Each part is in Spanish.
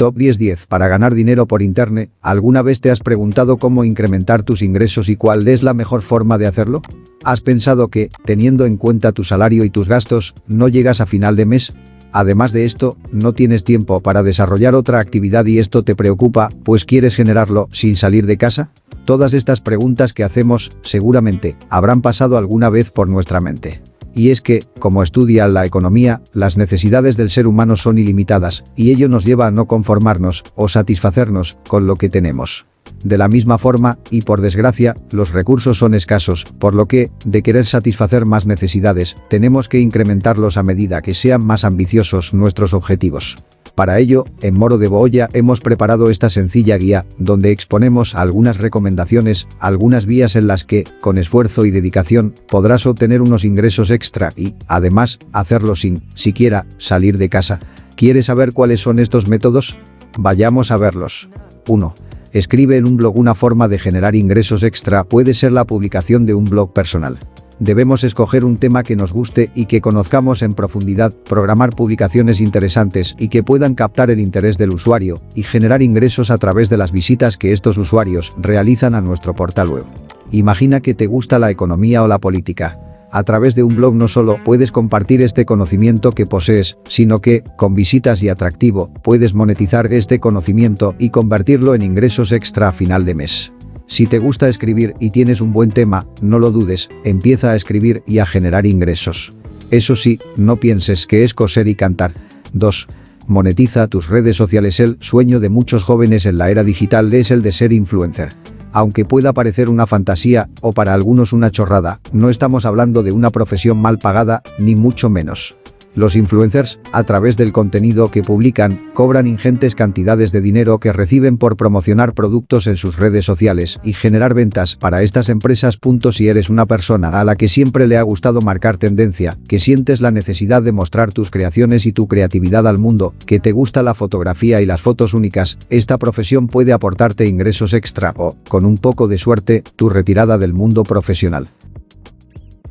Top 10-10 para ganar dinero por internet. ¿Alguna vez te has preguntado cómo incrementar tus ingresos y cuál es la mejor forma de hacerlo? ¿Has pensado que, teniendo en cuenta tu salario y tus gastos, no llegas a final de mes? Además de esto, no tienes tiempo para desarrollar otra actividad y esto te preocupa, pues quieres generarlo sin salir de casa? Todas estas preguntas que hacemos, seguramente, habrán pasado alguna vez por nuestra mente. Y es que, como estudia la economía, las necesidades del ser humano son ilimitadas, y ello nos lleva a no conformarnos o satisfacernos con lo que tenemos. De la misma forma, y por desgracia, los recursos son escasos, por lo que, de querer satisfacer más necesidades, tenemos que incrementarlos a medida que sean más ambiciosos nuestros objetivos. Para ello, en Moro de Boya hemos preparado esta sencilla guía, donde exponemos algunas recomendaciones, algunas vías en las que, con esfuerzo y dedicación, podrás obtener unos ingresos extra y, además, hacerlo sin, siquiera, salir de casa. ¿Quieres saber cuáles son estos métodos? Vayamos a verlos. 1. Escribe en un blog una forma de generar ingresos extra puede ser la publicación de un blog personal. Debemos escoger un tema que nos guste y que conozcamos en profundidad, programar publicaciones interesantes y que puedan captar el interés del usuario y generar ingresos a través de las visitas que estos usuarios realizan a nuestro portal web. Imagina que te gusta la economía o la política. A través de un blog no solo puedes compartir este conocimiento que posees, sino que, con visitas y atractivo, puedes monetizar este conocimiento y convertirlo en ingresos extra a final de mes. Si te gusta escribir y tienes un buen tema, no lo dudes, empieza a escribir y a generar ingresos. Eso sí, no pienses que es coser y cantar. 2. Monetiza tus redes sociales. El sueño de muchos jóvenes en la era digital es el de ser influencer. Aunque pueda parecer una fantasía, o para algunos una chorrada, no estamos hablando de una profesión mal pagada, ni mucho menos. Los influencers, a través del contenido que publican, cobran ingentes cantidades de dinero que reciben por promocionar productos en sus redes sociales y generar ventas para estas empresas. Si eres una persona a la que siempre le ha gustado marcar tendencia, que sientes la necesidad de mostrar tus creaciones y tu creatividad al mundo, que te gusta la fotografía y las fotos únicas, esta profesión puede aportarte ingresos extra o, con un poco de suerte, tu retirada del mundo profesional.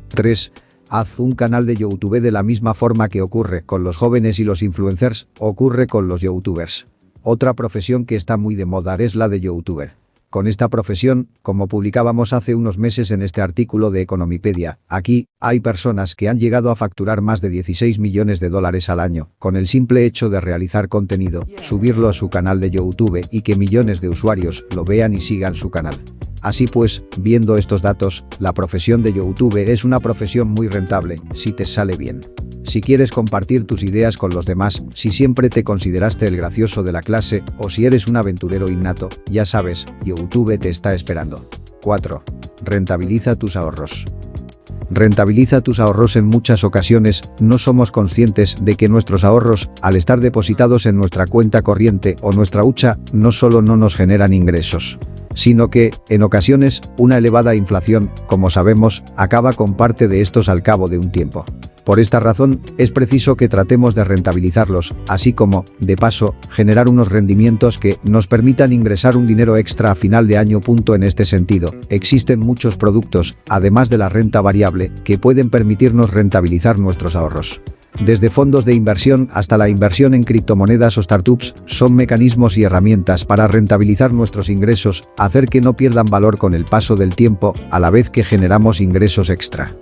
3. Haz un canal de YouTube de la misma forma que ocurre con los jóvenes y los influencers, ocurre con los youtubers. Otra profesión que está muy de moda es la de youtuber. Con esta profesión, como publicábamos hace unos meses en este artículo de Economipedia, aquí, hay personas que han llegado a facturar más de 16 millones de dólares al año, con el simple hecho de realizar contenido, subirlo a su canal de YouTube y que millones de usuarios lo vean y sigan su canal. Así pues, viendo estos datos, la profesión de YouTube es una profesión muy rentable, si te sale bien. Si quieres compartir tus ideas con los demás, si siempre te consideraste el gracioso de la clase o si eres un aventurero innato, ya sabes, YouTube te está esperando. 4. Rentabiliza tus ahorros. Rentabiliza tus ahorros en muchas ocasiones, no somos conscientes de que nuestros ahorros, al estar depositados en nuestra cuenta corriente o nuestra hucha, no solo no nos generan ingresos, sino que, en ocasiones, una elevada inflación, como sabemos, acaba con parte de estos al cabo de un tiempo. Por esta razón, es preciso que tratemos de rentabilizarlos, así como, de paso, generar unos rendimientos que nos permitan ingresar un dinero extra a final de año. En este sentido, existen muchos productos, además de la renta variable, que pueden permitirnos rentabilizar nuestros ahorros. Desde fondos de inversión hasta la inversión en criptomonedas o startups, son mecanismos y herramientas para rentabilizar nuestros ingresos, hacer que no pierdan valor con el paso del tiempo, a la vez que generamos ingresos extra.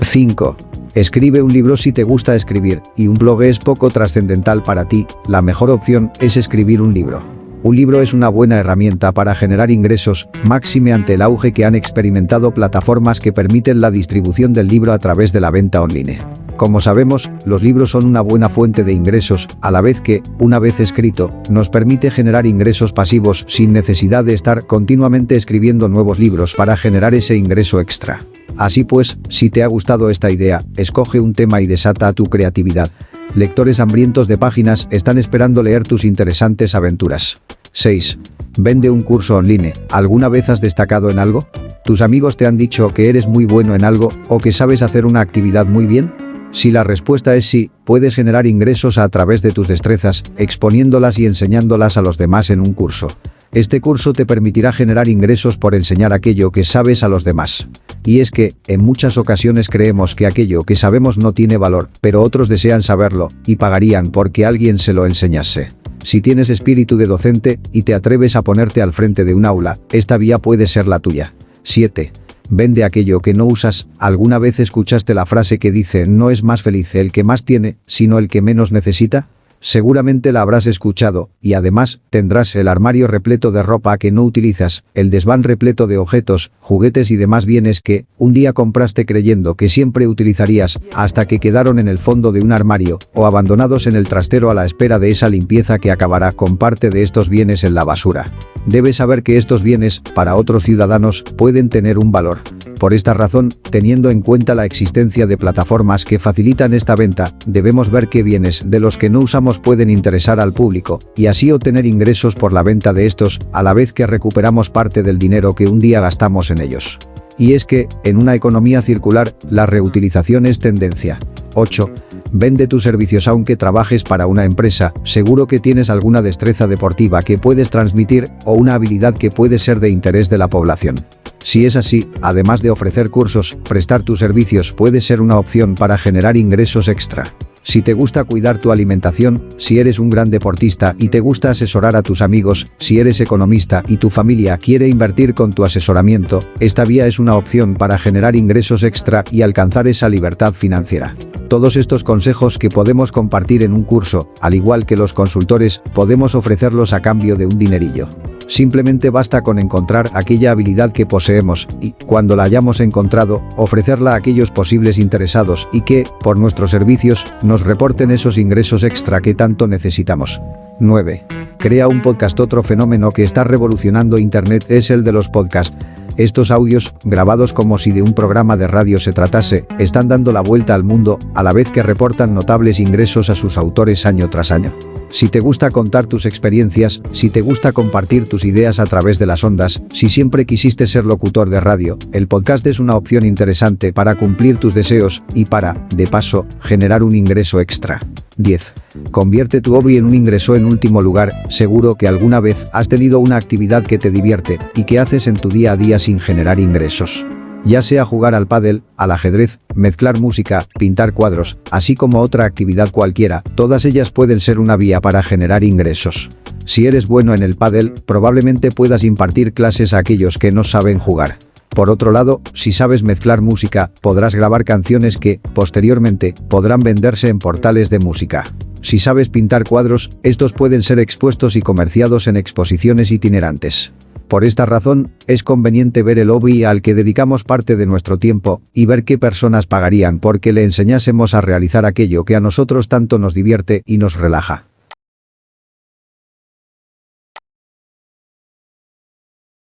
5. Escribe un libro si te gusta escribir, y un blog es poco trascendental para ti, la mejor opción es escribir un libro. Un libro es una buena herramienta para generar ingresos, máxime ante el auge que han experimentado plataformas que permiten la distribución del libro a través de la venta online. Como sabemos, los libros son una buena fuente de ingresos, a la vez que, una vez escrito, nos permite generar ingresos pasivos sin necesidad de estar continuamente escribiendo nuevos libros para generar ese ingreso extra. Así pues, si te ha gustado esta idea, escoge un tema y desata tu creatividad. Lectores hambrientos de páginas están esperando leer tus interesantes aventuras. 6. Vende un curso online. ¿Alguna vez has destacado en algo? ¿Tus amigos te han dicho que eres muy bueno en algo o que sabes hacer una actividad muy bien? Si la respuesta es sí, puedes generar ingresos a través de tus destrezas, exponiéndolas y enseñándolas a los demás en un curso. Este curso te permitirá generar ingresos por enseñar aquello que sabes a los demás. Y es que, en muchas ocasiones creemos que aquello que sabemos no tiene valor, pero otros desean saberlo, y pagarían porque alguien se lo enseñase. Si tienes espíritu de docente, y te atreves a ponerte al frente de un aula, esta vía puede ser la tuya. 7. Vende aquello que no usas. ¿Alguna vez escuchaste la frase que dice no es más feliz el que más tiene, sino el que menos necesita? Seguramente la habrás escuchado, y además, tendrás el armario repleto de ropa que no utilizas, el desván repleto de objetos, juguetes y demás bienes que, un día compraste creyendo que siempre utilizarías, hasta que quedaron en el fondo de un armario, o abandonados en el trastero a la espera de esa limpieza que acabará con parte de estos bienes en la basura. Debes saber que estos bienes, para otros ciudadanos, pueden tener un valor. Por esta razón, teniendo en cuenta la existencia de plataformas que facilitan esta venta, debemos ver qué bienes de los que no usamos pueden interesar al público, y así obtener ingresos por la venta de estos, a la vez que recuperamos parte del dinero que un día gastamos en ellos. Y es que, en una economía circular, la reutilización es tendencia. 8. Vende tus servicios aunque trabajes para una empresa, seguro que tienes alguna destreza deportiva que puedes transmitir o una habilidad que puede ser de interés de la población. Si es así, además de ofrecer cursos, prestar tus servicios puede ser una opción para generar ingresos extra. Si te gusta cuidar tu alimentación, si eres un gran deportista y te gusta asesorar a tus amigos, si eres economista y tu familia quiere invertir con tu asesoramiento, esta vía es una opción para generar ingresos extra y alcanzar esa libertad financiera. Todos estos consejos que podemos compartir en un curso, al igual que los consultores, podemos ofrecerlos a cambio de un dinerillo. Simplemente basta con encontrar aquella habilidad que poseemos y, cuando la hayamos encontrado, ofrecerla a aquellos posibles interesados y que, por nuestros servicios, nos reporten esos ingresos extra que tanto necesitamos. 9. Crea un podcast Otro fenómeno que está revolucionando Internet es el de los podcasts. Estos audios, grabados como si de un programa de radio se tratase, están dando la vuelta al mundo, a la vez que reportan notables ingresos a sus autores año tras año. Si te gusta contar tus experiencias, si te gusta compartir tus ideas a través de las ondas, si siempre quisiste ser locutor de radio, el podcast es una opción interesante para cumplir tus deseos y para, de paso, generar un ingreso extra. 10. Convierte tu hobby en un ingreso en último lugar, seguro que alguna vez has tenido una actividad que te divierte y que haces en tu día a día sin generar ingresos ya sea jugar al pádel, al ajedrez, mezclar música, pintar cuadros, así como otra actividad cualquiera, todas ellas pueden ser una vía para generar ingresos. Si eres bueno en el pádel, probablemente puedas impartir clases a aquellos que no saben jugar. Por otro lado, si sabes mezclar música, podrás grabar canciones que, posteriormente, podrán venderse en portales de música. Si sabes pintar cuadros, estos pueden ser expuestos y comerciados en exposiciones itinerantes. Por esta razón, es conveniente ver el hobby al que dedicamos parte de nuestro tiempo y ver qué personas pagarían porque le enseñásemos a realizar aquello que a nosotros tanto nos divierte y nos relaja.